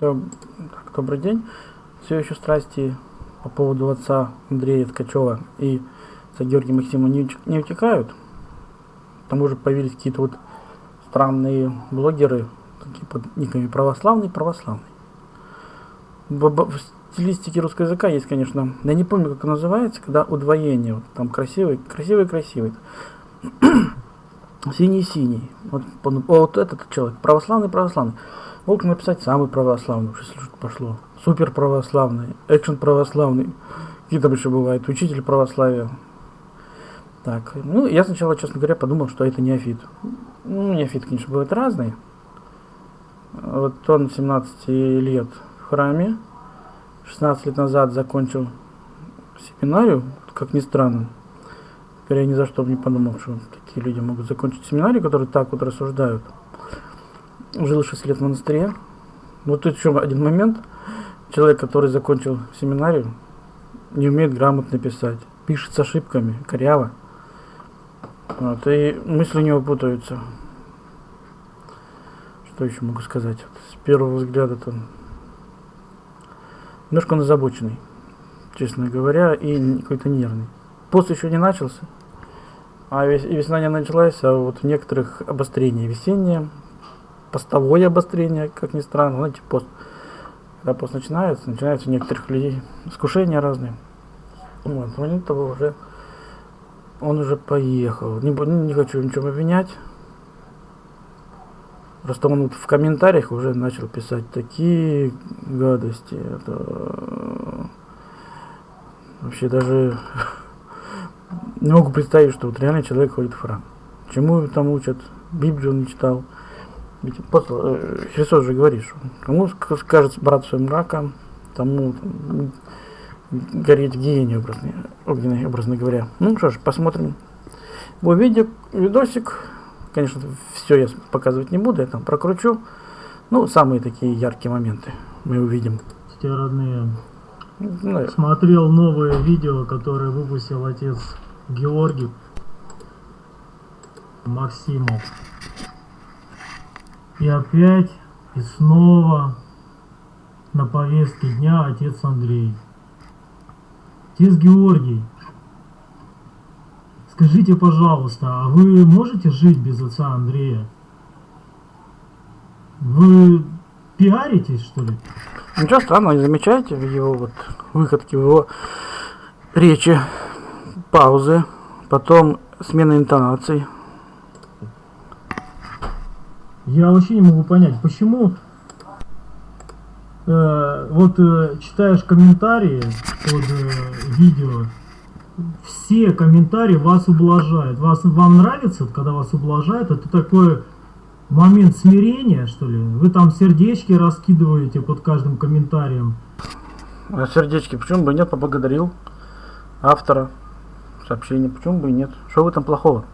Так, добрый день. Все еще страсти по поводу отца Андрея Ткачева и отца Георгия Максима не, не утекают. К тому же появились какие-то вот странные блогеры, такие под никами православный, православный. В, в стилистике русского языка есть, конечно, я не помню, как называется, когда удвоение, вот там красивый, красивый, красивый. Синий-синий. Вот, вот этот человек, православный, православный. Мог написать самый православный, если что пошло. Супер православный, экшен православный. Какие там еще бывают, учитель православия. Так, ну, я сначала, честно говоря, подумал, что это неофит. Ну, неофит, конечно, бывает разный. Вот он 17 лет в храме. 16 лет назад закончил семинарию, как ни странно. Теперь я ни за что бы не подумал, что такие люди могут закончить семинарию, которые так вот рассуждают жил 6 лет в монастыре. Вот тут еще один момент. Человек, который закончил семинарию, не умеет грамотно писать. Пишет с ошибками, коряво. Вот, и мысли у него путаются. Что еще могу сказать? Вот, с первого взгляда там немножко он озабоченный, честно говоря, и какой-то нервный. Пост еще не начался, а весна не началась, а вот в некоторых обострение весеннее, постовое обострение, как ни странно, знаете, пост. Когда пост начинается, начинаются у некоторых людей искушения разные. Вот, момент того уже он уже поехал. Не, не хочу ничего обвинять. Просто он вот в комментариях уже начал писать такие гадости. Это вообще даже не могу представить, что вот реально человек ходит в храм. Чему там учат? Библию он не читал. Ведь э, Христос же говорит, что кому скажет брат своим раком, тому там, гореть в гиене, образно, огненной, образно говоря. Ну что ж, посмотрим. Бо видео, видосик, конечно, все я показывать не буду, я там прокручу. Ну, самые такие яркие моменты мы увидим. Те родные. Ну, Смотрел новое видео, которое выпустил отец Георгий Максимов. И опять, и снова на повестке дня отец Андрей. Отец Георгий, скажите, пожалуйста, а вы можете жить без отца Андрея? Вы пиаритесь, что ли? Ничего странного, не замечаете его вот выходке, в его речи, паузы, потом смена интонаций. Я вообще не могу понять, почему э, вот э, читаешь комментарии под э, видео, все комментарии вас ублажают. Вас, вам нравится, когда вас ублажают? Это такой момент смирения, что ли? Вы там сердечки раскидываете под каждым комментарием. А сердечки, почему бы нет, поблагодарил автора сообщения, почему бы и нет? Что в этом плохого?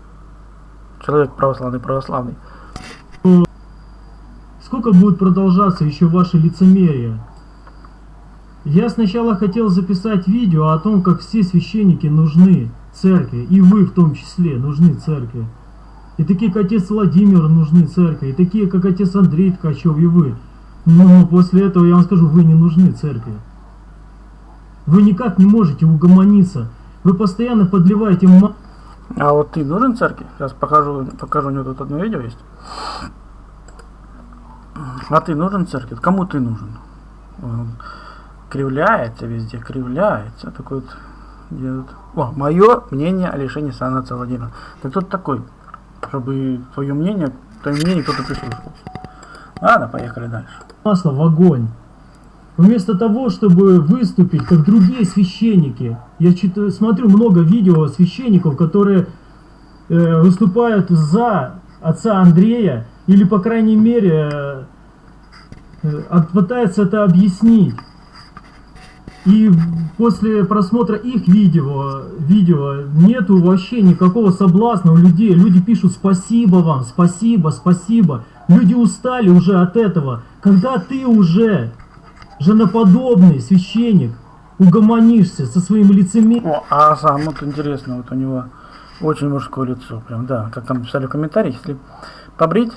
Человек православный, православный. Сколько будет продолжаться еще ваше лицемерие? Я сначала хотел записать видео о том, как все священники нужны церкви, и вы в том числе нужны церкви. И такие, как отец Владимир, нужны церкви, и такие, как отец Андрей Ткачев, и вы. Но после этого я вам скажу, вы не нужны церкви. Вы никак не можете угомониться. Вы постоянно подливаете... А вот ты нужен церкви? Сейчас покажу, покажу, у него тут одно видео есть. А ты нужен церкви? Кому ты нужен? Он кривляется везде, кривляется. Такой вот делает. О, мое мнение о лишении сана Владимира. Ты кто такой? Чтобы твое мнение, твое мнение кто-то прислушался. Ладно, поехали дальше. Масло в огонь. Вместо того, чтобы выступить, как другие священники, я читаю, смотрю много видео священников, которые э, выступают за отца Андрея, или, по крайней мере, э, пытается это объяснить. И после просмотра их видео, видео нету вообще никакого соблазна у людей. Люди пишут спасибо вам, спасибо, спасибо. Люди устали уже от этого. Когда ты уже женоподобный священник угомонишься со своим лицемерием... О, а сам вот интересно, вот у него очень мужское лицо. Прям, да, как там писали в комментариях, если побрить,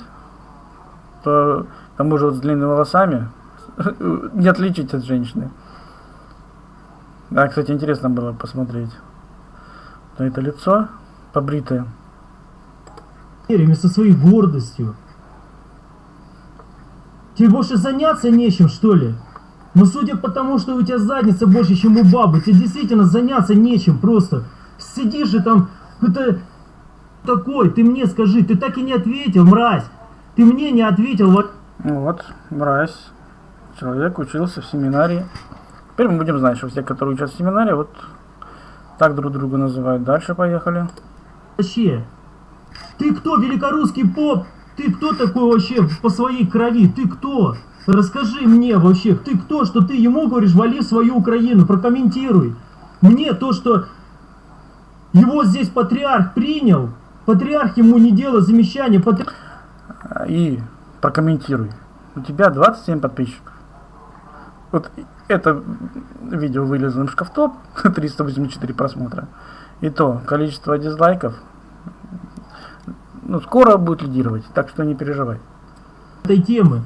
то тому же вот с длинными волосами, не отличить от женщины. Да, кстати, интересно было посмотреть на это лицо побритое. Мерями со своей гордостью. Тебе больше заняться нечем, что ли? Но судя по тому, что у тебя задница больше, чем у бабы, тебе действительно заняться нечем просто. Сидишь и там, это такой, ты мне скажи, ты так и не ответил, мразь. Ты мне не ответил, вот. Вот, мразь. Человек учился в семинарии. Теперь мы будем знать, что все, которые учатся в семинарии, вот так друг друга называют. Дальше поехали. Вообще, ты кто, великорусский поп? Ты кто такой вообще по своей крови? Ты кто? Расскажи мне вообще, ты кто, что ты ему говоришь, вали свою Украину, прокомментируй. Мне то, что его здесь патриарх принял, патриарх ему не делал замечания, патриарх... И прокомментируй. У тебя 27 подписчиков. Вот это видео вылезло в шкафтоп, 384 просмотра. И то, количество дизлайков ну, скоро будет лидировать, так что не переживай. этой темы.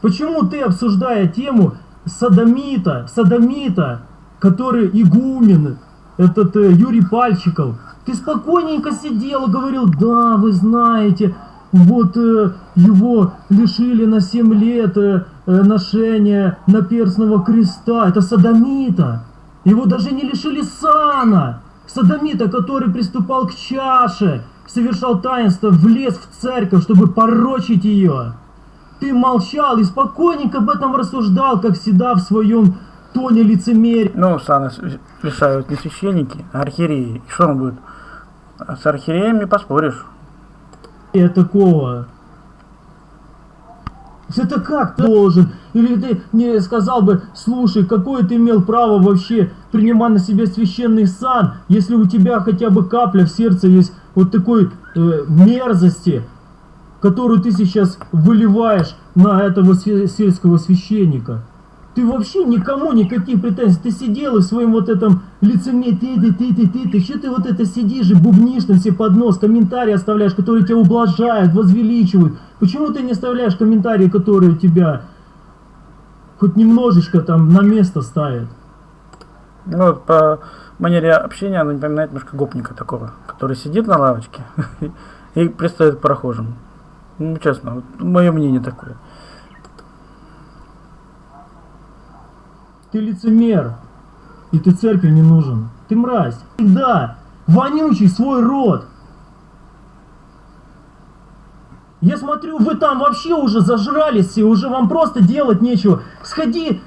Почему ты, обсуждая тему садомита, садомита, который игумен, этот э, Юрий Пальчиков, ты спокойненько сидел и говорил, да, вы знаете, вот э, его лишили на 7 лет э, э, ношения наперстного креста, это садомита. Его даже не лишили сана. Садомита, который приступал к чаше, совершал таинство, влез в церковь, чтобы порочить ее. Ты молчал и спокойненько об этом рассуждал, как всегда в своем тоне лицемерия. Ну, саны с- лишают не священники, а архиереи. И что он будет? С архиереями поспоришь. Такого. Это как ты должен? Или ты не сказал бы, слушай, какое ты имел право вообще принимать на себя священный сан, если у тебя хотя бы капля в сердце есть вот такой э, мерзости, которую ты сейчас выливаешь на этого сельского священника. Ты вообще никому никаких претензий. Ты сидел и в своем вот этом лицемерии, ты, ты, ты, ты, ты, ты, что ты вот это сидишь и бубнишь там себе под нос, комментарии оставляешь, которые тебя ублажают, возвеличивают. Почему ты не оставляешь комментарии, которые тебя хоть немножечко там на место ставят? Ну, вот по манере общения она напоминает немножко гопника такого, который сидит на лавочке и пристает к прохожим. Ну, честно, вот мое мнение такое. Ты лицемер. И ты церкви не нужен. Ты мразь. Да, вонючий свой род. Я смотрю, вы там вообще уже зажрались все, уже вам просто делать нечего. Сходи,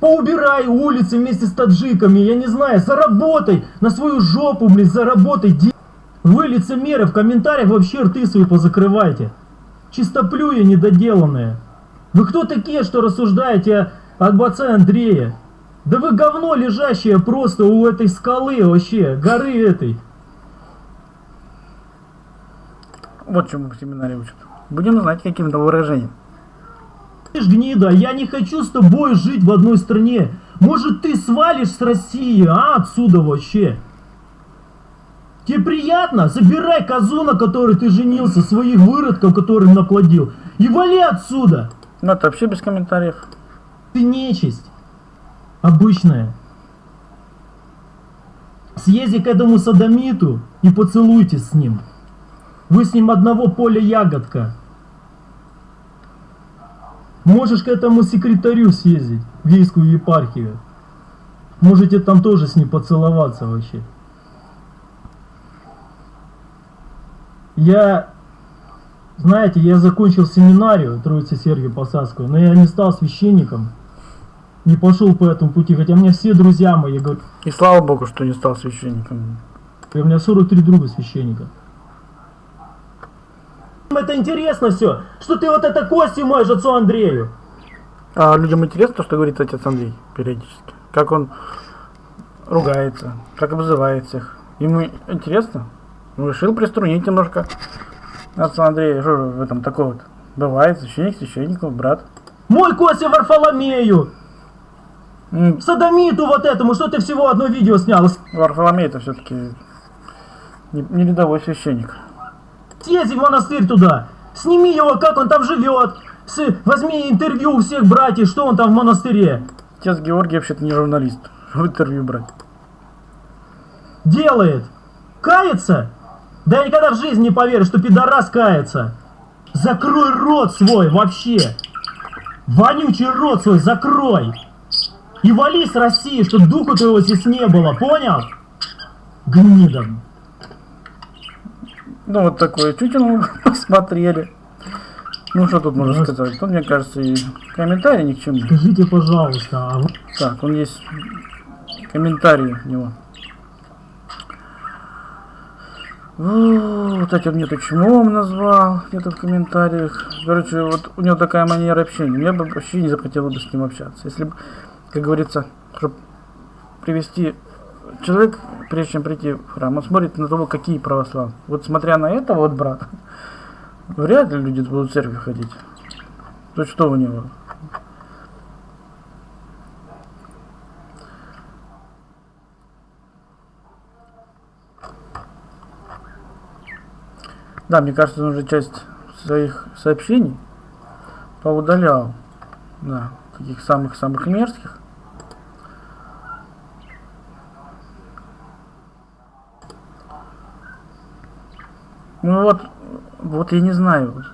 поубирай улицы вместе с таджиками, я не знаю, заработай на свою жопу, блин, заработай. Вы лицемеры, в комментариях вообще рты свои позакрывайте. Чистоплюя недоделанные. Вы кто такие, что рассуждаете об отце Андрея? Да вы говно лежащее просто у этой скалы вообще, горы этой. Вот чему в семинаре учат. Будем знать каким-то выражением. Ты ж гнида, я не хочу с тобой жить в одной стране. Может ты свалишь с России, а отсюда вообще? Тебе приятно? Забирай козу, на которой ты женился, своих выродков, которым наплодил, и вали отсюда. Ну, это вообще без комментариев. Ты нечисть. Обычная. Съезди к этому садомиту и поцелуйтесь с ним. Вы с ним одного поля ягодка. Можешь к этому секретарю съездить, в Вейскую епархию. Можете там тоже с ним поцеловаться вообще. Я, знаете, я закончил семинарию Троицы Сергию Посадскую, но я не стал священником. Не пошел по этому пути, хотя мне все друзья мои говорят, И слава богу, что не стал священником. у меня 43 друга священника. Это интересно все, что ты вот это кости моешь отцу Андрею. А людям интересно то, что говорит отец Андрей периодически. Как он ругается, как обзывает всех. Ему интересно. Он решил приструнить немножко отца Андрея. Что в этом такого вот? Бывает, священник, священников, брат. Мой Костя Варфоломею, М, садомиту вот этому, что ты всего одно видео снял. Варфоломей это все-таки не, не рядовой священник. Съезди в монастырь туда, сними его, как он там живет, С- возьми интервью у всех братьев, что он там в монастыре Отец Георгий вообще-то не журналист. Чтобы интервью брать. делает. Кается? Да я никогда в жизни не поверю, что пидорас кается. Закрой рот свой вообще. Вонючий рот свой закрой. И вали с России, чтоб духу твоего здесь не было, понял? Гнида. Ну, вот такое мы посмотрели. Ну, что тут можно сказать? Тут, мне кажется, и комментарий ни к чему. Скажите, пожалуйста, а Так, он есть комментарии у него. Вот этим мне тут чмом назвал, где-то в комментариях. Короче, вот у него такая манера общения. Мне бы вообще не захотелось бы с ним общаться. Если бы, как говорится, чтобы привести человек, прежде чем прийти в храм, он смотрит на того, какие православные. Вот смотря на этого вот брата, вряд ли люди будут в церковь ходить. То что у него? Да, мне кажется, он уже часть своих сообщений поудалял. Да, таких самых-самых мерзких. Ну вот, вот я не знаю,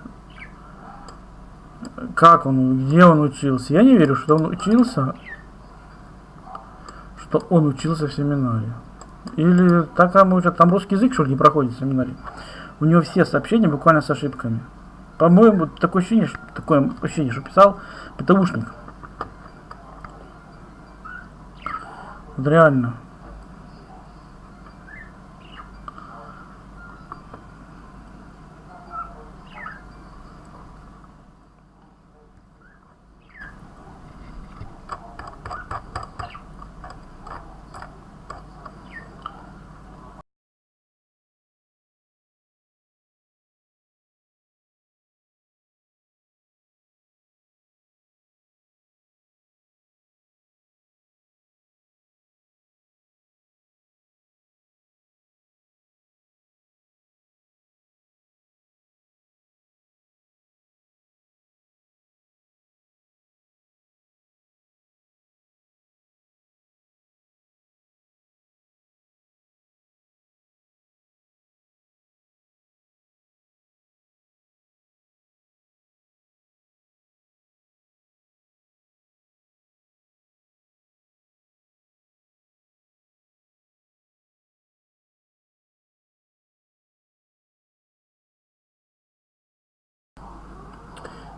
как он, где он учился. Я не верю, что он учился, что он учился в семинаре. Или так там учат, там русский язык, что ли, не проходит в семинаре. У него все сообщения буквально с ошибками. По-моему, такое ощущение, что, такое ощущение, что писал ПТУшник. Вот реально.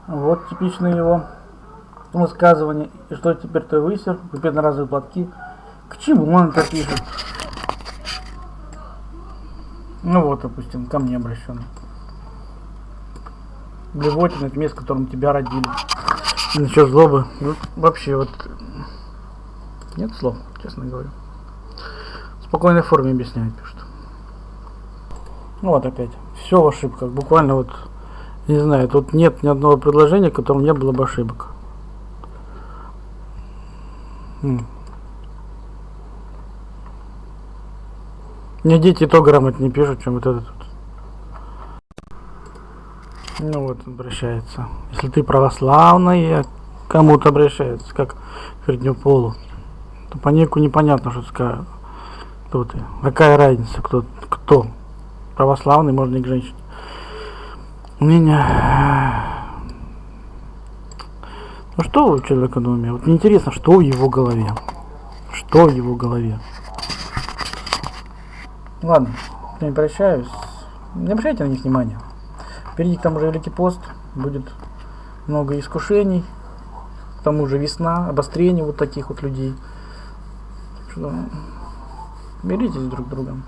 Вот типичное его высказывание. И что теперь ты высер, купить одноразовые платки. К чему он это пишет? Ну вот, допустим, ко мне обращен. Блевотина, это место, в котором тебя родили. Насчет злобы. Ну, вообще вот нет слов, честно говоря. В спокойной форме объясняет, пишет. Ну вот опять. Все в ошибках. Буквально вот не знаю, тут нет ни одного предложения, в котором не было бы ошибок. Мне дети и то грамотнее пишут, чем вот этот. Ну вот, обращается. Если ты православная, к кому-то обращается, как к полу, то по нику непонятно, что скажут. Кто ты? Какая разница, кто, кто? Православный, можно и к женщине. Меня... Ну что у человека на уме? Вот мне интересно, что в его голове? Что в его голове? Ладно, я не прощаюсь. Не обращайте на них внимания. Впереди к тому же Великий пост. Будет много искушений. К тому же весна, обострение вот таких вот людей. Что... Миритесь друг с другом.